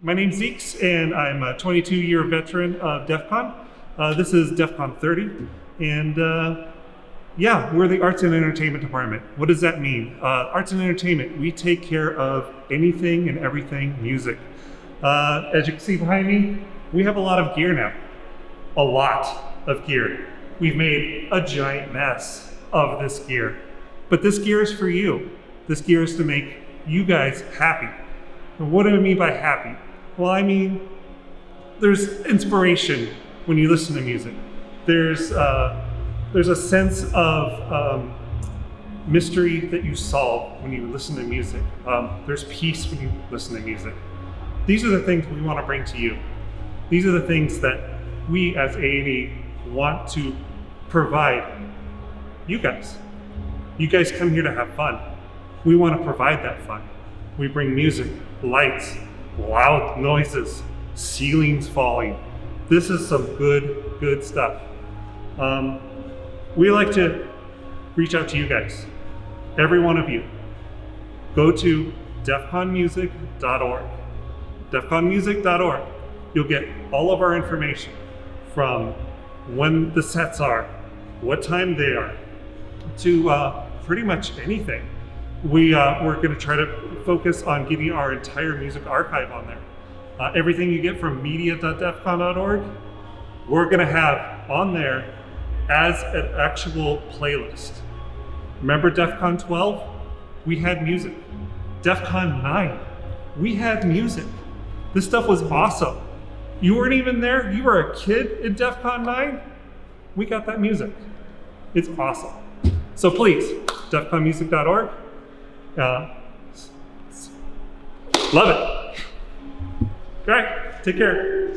My name's Zeeks, and I'm a 22-year veteran of DEF CON. Uh, this is DEF CON 30, and uh, yeah, we're the Arts and Entertainment Department. What does that mean? Uh, arts and Entertainment, we take care of anything and everything music. Uh, as you can see behind me, we have a lot of gear now. A lot of gear. We've made a giant mess of this gear. But this gear is for you. This gear is to make you guys happy. And what do I mean by happy? Well, I mean, there's inspiration when you listen to music. There's, uh, there's a sense of um, mystery that you solve when you listen to music. Um, there's peace when you listen to music. These are the things we want to bring to you. These are the things that we as A&E want to provide you guys. You guys come here to have fun. We want to provide that fun. We bring music, lights, loud noises, ceilings falling. This is some good, good stuff. Um, we like to reach out to you guys, every one of you. Go to defconmusic.org. defconmusic.org. You'll get all of our information from when the sets are, what time they are, to uh, pretty much anything. We, uh, we're going to try to focus on getting our entire music archive on there. Uh, everything you get from media.defcon.org, we're going to have on there as an actual playlist. Remember DEF CON 12? We had music. DEF CON 9, we had music. This stuff was awesome. You weren't even there? You were a kid in DEF CON 9? We got that music. It's awesome. So please, defconmusic.org. Uh, love it. All right, take care.